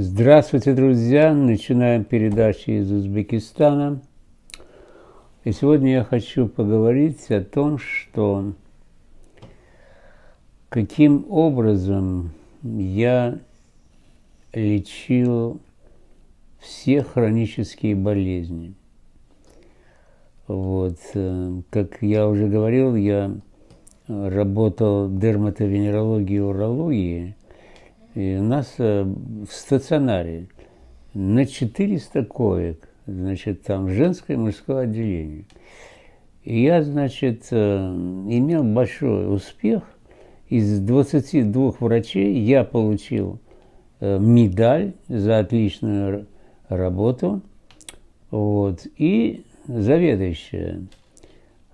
Здравствуйте, друзья! Начинаем передачу из Узбекистана. И сегодня я хочу поговорить о том, что каким образом я лечил все хронические болезни. Вот, э, как я уже говорил, я работал в дерматовенерологии и урологии, и у нас э, в стационаре на 400 коек, значит, там женское и мужское отделение. И я, значит, э, имел большой успех. Из 22 врачей я получил э, медаль за отличную работу. Вот, и заведующая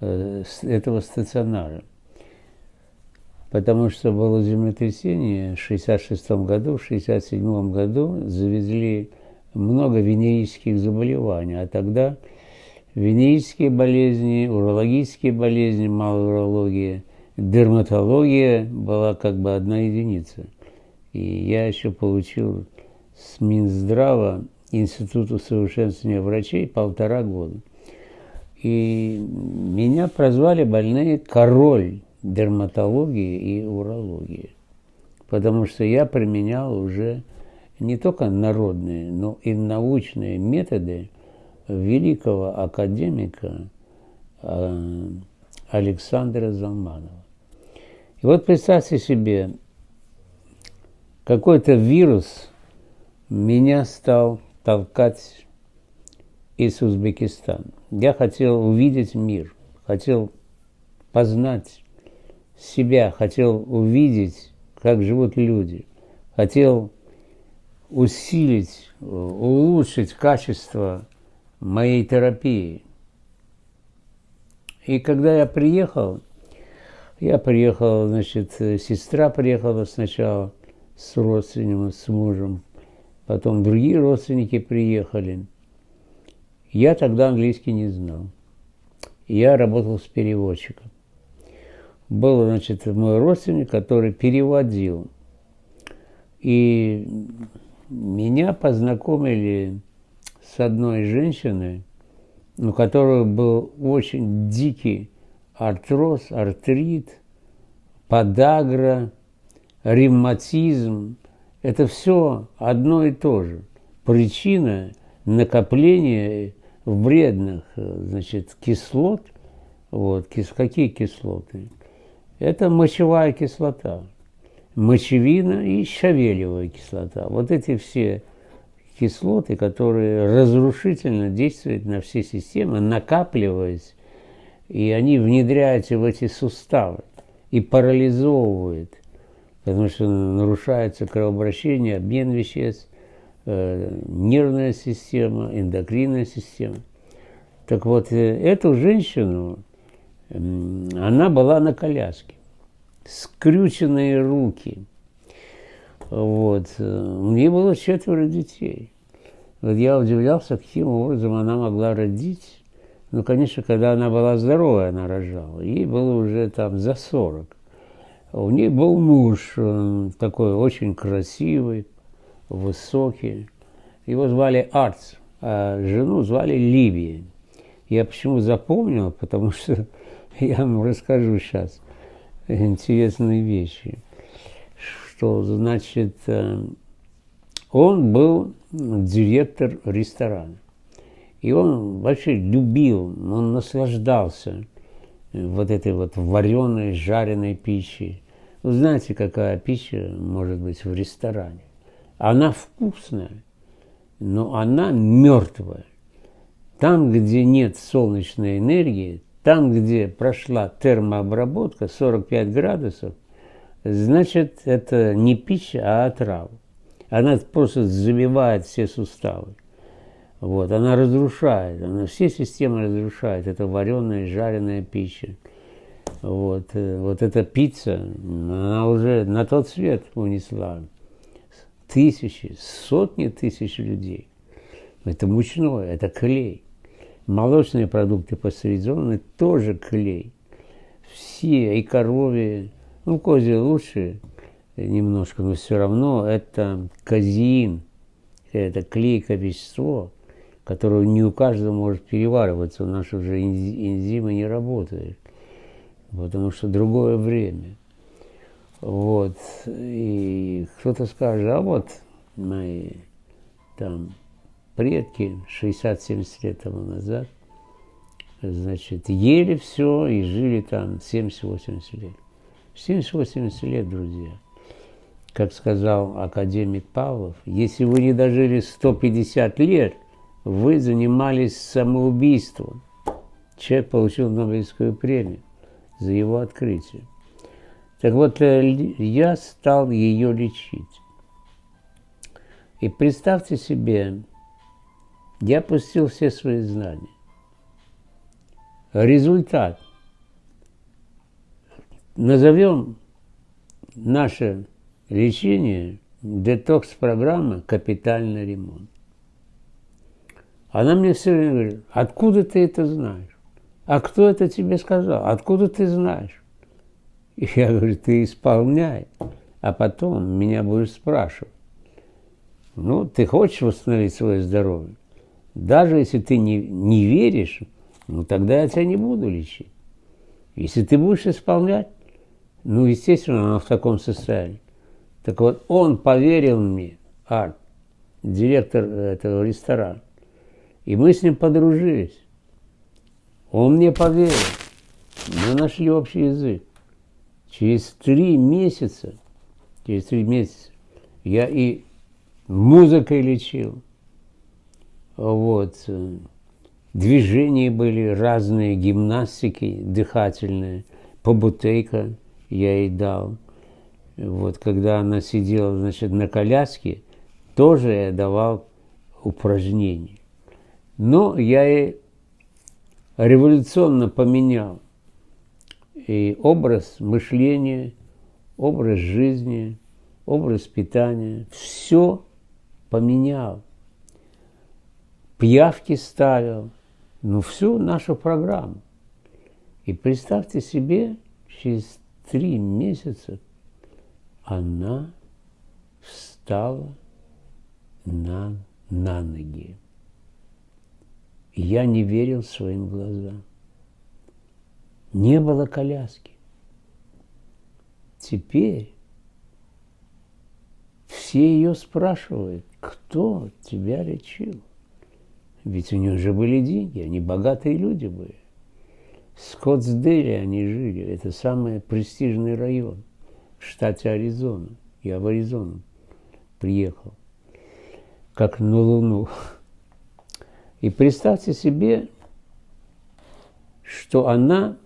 этого стационара потому что было землетрясение в 1966 году, в 1967 году завезли много венерических заболеваний, а тогда венерические болезни, урологические болезни, малоурология, дерматология была как бы одна единица. И я еще получил с Минздрава Института усовершенствования врачей полтора года. И меня прозвали больные «король дерматологии и урологии. Потому что я применял уже не только народные, но и научные методы великого академика э, Александра Залманова. И вот представьте себе, какой-то вирус меня стал толкать из Узбекистана. Я хотел увидеть мир, хотел познать себя, хотел увидеть, как живут люди, хотел усилить, улучшить качество моей терапии. И когда я приехал, я приехал, значит, сестра приехала сначала с родственником, с мужем, потом другие родственники приехали. Я тогда английский не знал. Я работал с переводчиком был, значит, мой родственник, который переводил. И меня познакомили с одной женщиной, у которой был очень дикий артроз, артрит, подагра, ревматизм. Это все одно и то же. Причина накопления вредных значит, кислот. Вот, кис, какие кислоты? Это мочевая кислота, мочевина и щавелевая кислота. Вот эти все кислоты, которые разрушительно действуют на все системы, накапливаясь, и они внедряются в эти суставы и парализовывают, потому что нарушается кровообращение, обмен веществ, э, нервная система, эндокринная система. Так вот, э, эту женщину она была на коляске, скрюченные руки. Вот. У нее было четверо детей. Вот я удивлялся, каким образом она могла родить. Ну, конечно, когда она была здоровая, она рожала. Ей было уже там за 40. У нее был муж такой очень красивый, высокий. Его звали Арц, а жену звали Ливия. Я почему запомнил, потому что я вам расскажу сейчас интересные вещи. Что, значит, э, он был директор ресторана. И он вообще любил, он наслаждался вот этой вот вареной, жареной пищей. Вы знаете, какая пища может быть в ресторане? Она вкусная, но она мертвая. Там, где нет солнечной энергии, там, где прошла термообработка 45 градусов, значит, это не пища, а отрава. Она просто забивает все суставы. Вот, она разрушает, она все системы разрушает. Это вареная, жареная пища. Вот, э, вот эта пицца, она уже на тот свет унесла тысячи, сотни тысяч людей. Это мучное, это клей. Молочные продукты пастеризованные тоже клей. Все, и коровьи, ну, козьи лучше немножко, но все равно это казеин, это клейкое вещество, которое не у каждого может перевариваться, у нас уже энзимы не работают, потому что другое время. Вот, и кто-то скажет, а вот мои там предки 60-70 лет тому назад, значит, ели все и жили там 70-80 лет. 70-80 лет, друзья. Как сказал академик Павлов, если вы не дожили 150 лет, вы занимались самоубийством. Человек получил Нобелевскую премию за его открытие. Так вот, э, я стал ее лечить. И представьте себе, я пустил все свои знания. Результат. Назовем наше лечение детокс-программа «Капитальный ремонт». Она мне все время говорит, откуда ты это знаешь? А кто это тебе сказал? Откуда ты знаешь? И я говорю, ты исполняй, а потом меня будешь спрашивать. Ну, ты хочешь восстановить свое здоровье? Даже если ты не, не веришь, ну тогда я тебя не буду лечить. Если ты будешь исполнять, ну, естественно, оно в таком состоянии. Так вот, он поверил мне, Арт, директор этого ресторана. И мы с ним подружились. Он мне поверил. Мы нашли общий язык. Через три месяца, через три месяца я и музыкой лечил. Вот. Движения были разные, гимнастики дыхательные, побутейка я ей дал. Вот, когда она сидела, значит, на коляске, тоже я давал упражнения. Но я ей революционно поменял и образ мышления, образ жизни, образ питания. Все поменял. Пьявки ставил, ну, всю нашу программу. И представьте себе, через три месяца она встала на, на ноги. Я не верил своим глазам. Не было коляски. Теперь все ее спрашивают, кто тебя лечил? Ведь у них уже были деньги, они богатые люди были. Скоттсдейле они жили, это самый престижный район в штате Аризона. Я в Аризону приехал, как на Луну. И представьте себе, что она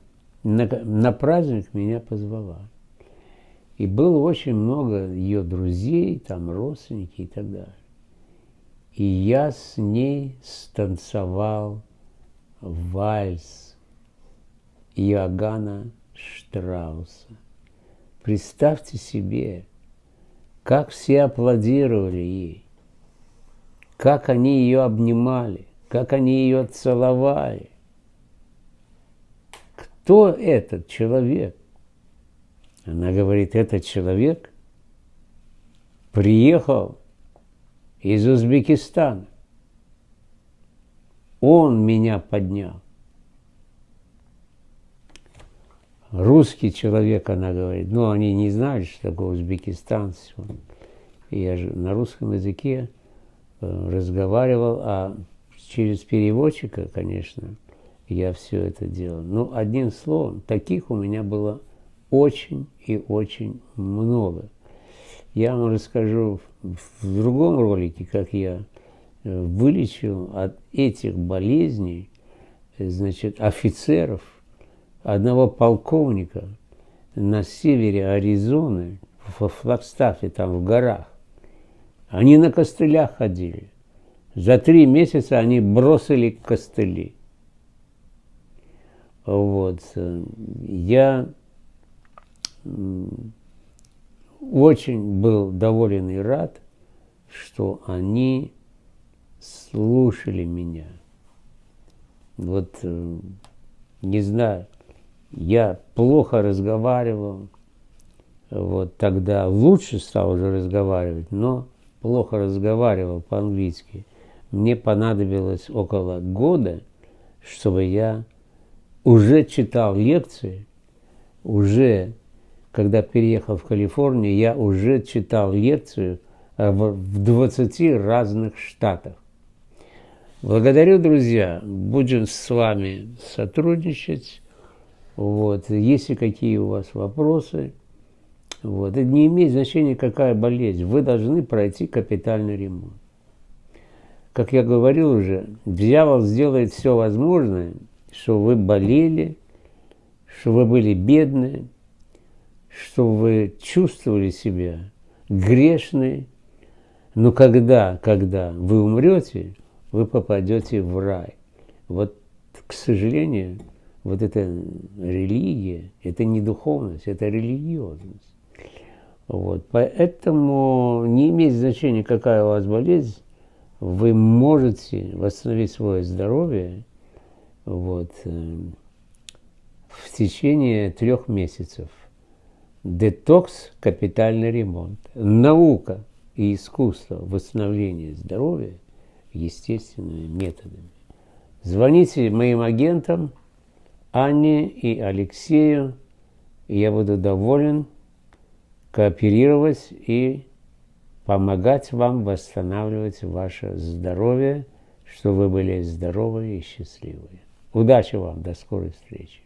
на, на праздник меня позвала. И было очень много ее друзей, там родственники и так далее. И я с ней станцевал вальс Иоганна Штрауса. Представьте себе, как все аплодировали ей, как они ее обнимали, как они ее целовали. Кто этот человек? Она говорит, этот человек приехал из Узбекистана. Он меня поднял. Русский человек, она говорит. Но они не знали, что такое Узбекистан. И я же на русском языке э, разговаривал, а через переводчика, конечно, я все это делал. Но ну, одним словом, таких у меня было очень и очень много. Я вам расскажу в другом ролике, как я э, вылечил от этих болезней, э, значит, офицеров, одного полковника на севере Аризоны, во Флагстафе, там в горах. Они на костылях ходили. За три месяца они бросили костыли. Вот. Я очень был доволен и рад, что они слушали меня. Вот, э, не знаю, я плохо разговаривал, вот тогда лучше стал уже разговаривать, но плохо разговаривал по-английски. Мне понадобилось около года, чтобы я уже читал лекции, уже, когда переехал в Калифорнию, я уже читал лекцию в 20 разных штатах. Благодарю, друзья. Будем с вами сотрудничать. Вот. Если какие у вас вопросы, вот. Это не имеет значения, какая болезнь. Вы должны пройти капитальный ремонт. Как я говорил уже, дьявол сделает все возможное, что вы болели, что вы были бедны, что вы чувствовали себя грешны. Но когда, когда вы умрете, вы попадете в рай. Вот, к сожалению, вот эта религия, это не духовность, это религиозность. Вот. Поэтому не имеет значения, какая у вас болезнь, вы можете восстановить свое здоровье вот, э, в течение трех месяцев. Детокс – капитальный ремонт. Наука и искусство восстановления здоровья естественными методами. Звоните моим агентам Анне и Алексею, и я буду доволен кооперировать и помогать вам восстанавливать ваше здоровье, чтобы вы были здоровы и счастливы. Удачи вам, до скорой встречи.